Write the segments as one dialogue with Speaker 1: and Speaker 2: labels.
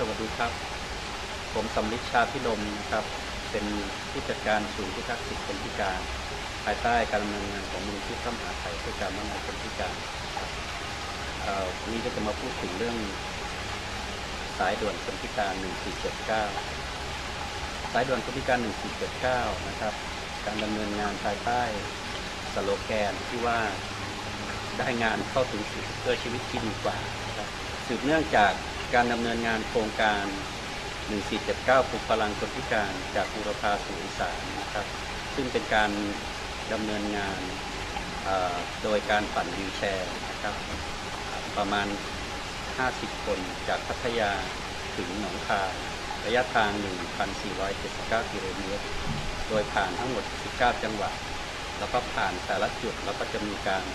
Speaker 1: สวัสดีครับ ผมสำลิชาพิลมครับ เป็นผู้จัดการศูนย์พิทักษ์สิทธิคนพิการ ภายใต้การดำเนินงานของมูลที่พระมหาไทยเพื่อการพัฒนาคนพิการครับวันนี้ก็จะมาพูดถึงเรื่อง สายด่วนคนพิการ 1479 สายด่วนคนพิการ 1479 นะครับ การดำเนินงานภายใต้สโลแกนที่ว่าได้งานเข้าถึงสิทธิเพื่อชีวิตที่ดีกว่า สืบเนื่องจาก การดำเนินงานโครงการ 1479ปลุกพลังคนพิการจากบูรพาสู่อีสานนะครับ ซึ่งเป็นการดำเนินงานโดยการปั่นวีแชร์นะครับประมาณ 50 คนจากพัทยาถึงหนองคายระยะทาง 1,479 กิโลเมตร โดยผ่านทั้งหมด 19 จังหวัด แล้วก็ผ่านแต่ละจุด แล้วก็จะมีการ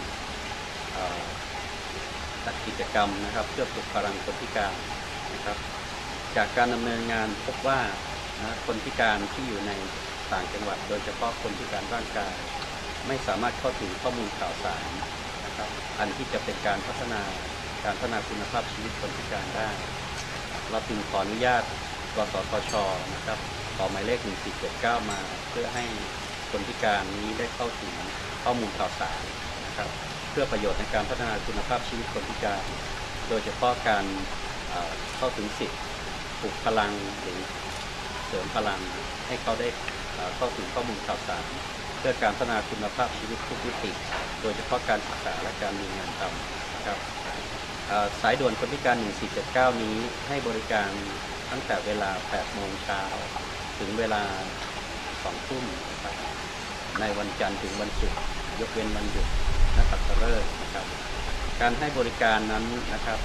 Speaker 1: จัดกิจกรรมนะครับ เพื่อปลุกพลังคนพิการนะครับ จากการดำเนินงานพบว่านะคนพิการที่อยู่ในต่างจังหวัด โดยเฉพาะคนพิการร่างกาย ไม่สามารถเข้าถึงข้อมูลข่าวสารนะครับ อันที่จะเป็นการพัฒนาการพัฒนาคุณภาพชีวิตคนพิการได้ เราจึงขออนุญาตกสทชนะครับขอหมายเลข 1479 มา เพื่อให้คนพิการนี้ได้เข้าถึงข้อมูลข่าวสารนะครับ เพื่อประโยชน์ในการพัฒนาคุณภาพชีวิตคนพิการ โดยเฉพาะการเข้าถึงสิทธิ์ปลุกพลังหรือเสริมพลังให้เขาได้เข้าถึงข้อมูลข่าวสาร เพื่อการพัฒนาคุณภาพชีวิตทุกมิติ โดยเฉพาะการศึกษาและการมีงานทำนะครับสายด่วนคนพิการ 1479 นี้ให้บริการตั้งแต่เวลา 8 โมงเช้า ถึงเวลา 2 ทุ่มในวันจันทร์ถึงวันศุกร์ยกเว้นวันหยุด นักขัตฤกษ์นะครับ การให้บริการนั้นนะครับ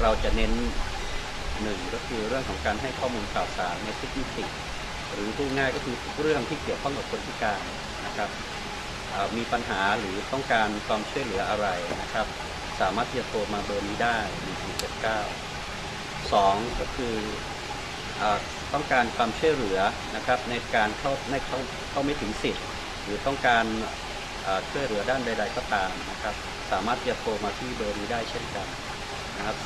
Speaker 1: เราจะเน้นหนึ่งก็คือเรื่องของการให้ข้อมูลข่าวสารในทุกมิติหรือพูดง่ายก็คือเรื่องที่เกี่ยวข้องกับคนพิการนะครับมีปัญหาหรือต้องการความช่วยเหลืออะไรนะครับ สามารถที่จะโทรมาเบอร์นี้ได้1479สองก็คืออต้องการความช่วยเหลือนะครับในการเข้าในเข้าเข้าไม่ถึงสิทธิ์ หรือต้องการ ช่วยเหลือด้านใด ๆ ก็ตามนะครับ สามารถที่จะโทรมาที่เบอร์นี้ได้เช่นกันนะครับ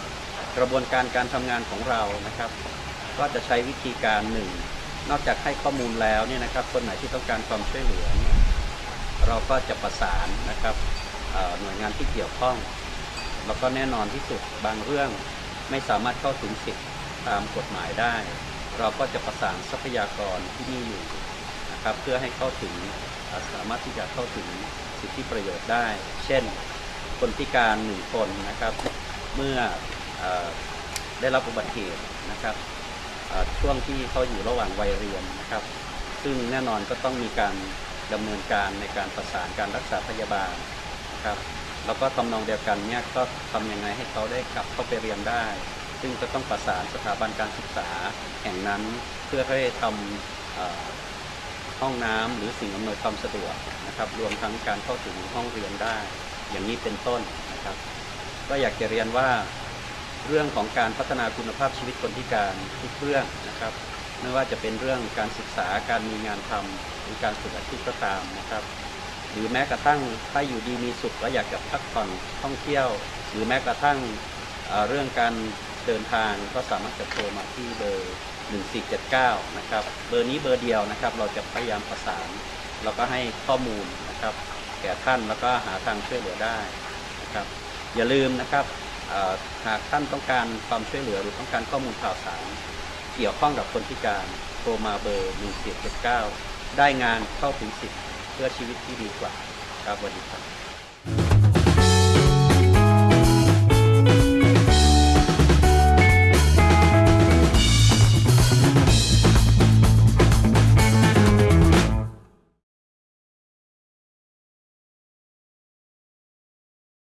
Speaker 1: กระบวนการการทำงานของเรานะครับ ก็จะใช้วิธีการหนึ่งนอกจากให้ข้อมูลแล้วเนี่ยนะครับ คนไหนที่ต้องการความช่วยเหลือ เราก็จะประสานนะครับหน่วยงานที่เกี่ยวข้อง แล้วก็แน่นอนที่สุดบางเรื่องไม่สามารถเข้าถึงสิทธิ์ตามกฎหมายได้ เราก็จะประสานทรัพยากรที่มีอยู่ นะครับเพื่อให้เข้าถึงสามารถที่จะเข้าถึงสิทธิประโยชน์ได้ เช่น คนพิการหนึ่งคนนะครับ เมื่ออได้รับอุบัติเหตุนะครับช่วงที่เขาอยู่ระหว่างวัยเรียนนะครับ ซึ่งแน่นอนก็ต้องมีการดำเนินการในการประสานการรักษาพยาบาลนะครับ แล้วก็ทำนองเดียวกันเนี่ยก็ทำยังไงให้เขาได้กลับเข้าไปเรียนได้ ซึ่งก็ต้องประสานสถาบันการศึกษาแห่งนั้นเพื่อให้ทำ ห้องน้ำหรือสิ่งอำนวยความสะดวกนะครับ รวมทั้งการเข้าถึงห้องเรียนได้ อย่างนี้เป็นต้นนะครับ ก็อยากจะเรียนว่าเรื่องของการพัฒนาคุณภาพชีวิตคนพิการทุกเรื่องนะครับไม่ว่าจะเป็นเรื่องการศึกษาการมีงานทำหรือการฝึกอาชีพก็ตามนะครับ หรือแม้กระทั่งถ้าอยู่ดีมีสุขแล้วอยากจะพักผ่อนท่องเที่ยว หรือแม้กระทั่งเรื่องการเดินทางก็สามารถจะโทรมาที่เบอร์ 1479 นะครับ เบอร์นี้เบอร์เดียวนะครับ เราจะพยายามประสาน แล้วก็ให้ข้อมูลนะครับ แก่ท่านแล้วก็หาทางช่วยเหลือได้นะครับ อย่าลืมนะครับหากท่านต้องการความช่วยเหลือหรือต้องการข้อมูลข่าวสาร เกี่ยวข้องกับคนพิการโทรมาเบอร์1479 ได้งานเข้าถึงสิทธิ์เพื่อชีวิตที่ดีกว่าครับวัสดีครับ